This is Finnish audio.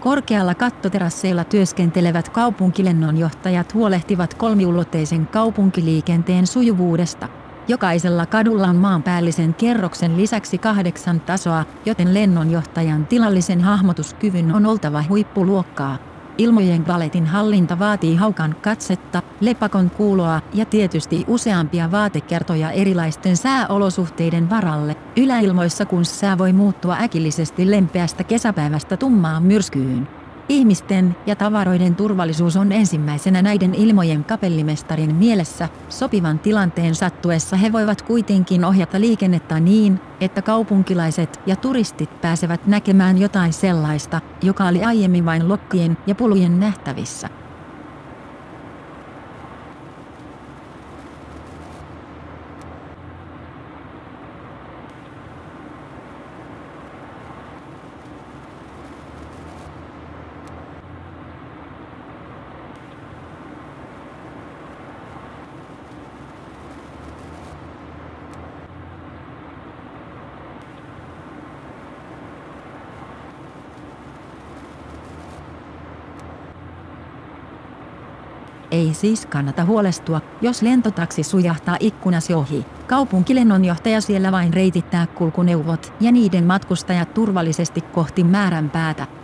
Korkealla kattoterasseilla työskentelevät kaupunkilennonjohtajat huolehtivat kolmiulotteisen kaupunkiliikenteen sujuvuudesta. Jokaisella kadulla on maanpäällisen kerroksen lisäksi kahdeksan tasoa, joten lennonjohtajan tilallisen hahmotuskyvyn on oltava huippuluokkaa. Ilmojen valetin hallinta vaatii haukan katsetta, lepakon kuuloa ja tietysti useampia vaatekertoja erilaisten sääolosuhteiden varalle. Yläilmoissa kun sää voi muuttua äkillisesti lempeästä kesäpäivästä tummaan myrskyyn. Ihmisten ja tavaroiden turvallisuus on ensimmäisenä näiden ilmojen kapellimestarin mielessä. Sopivan tilanteen sattuessa he voivat kuitenkin ohjata liikennettä niin, että kaupunkilaiset ja turistit pääsevät näkemään jotain sellaista, joka oli aiemmin vain lokkien ja pulujen nähtävissä. Ei siis kannata huolestua, jos lentotaksi sujahtaa ikkunasi ohi. Kaupunkilennonjohtaja siellä vain reitittää kulkuneuvot ja niiden matkustajat turvallisesti kohti määränpäätä.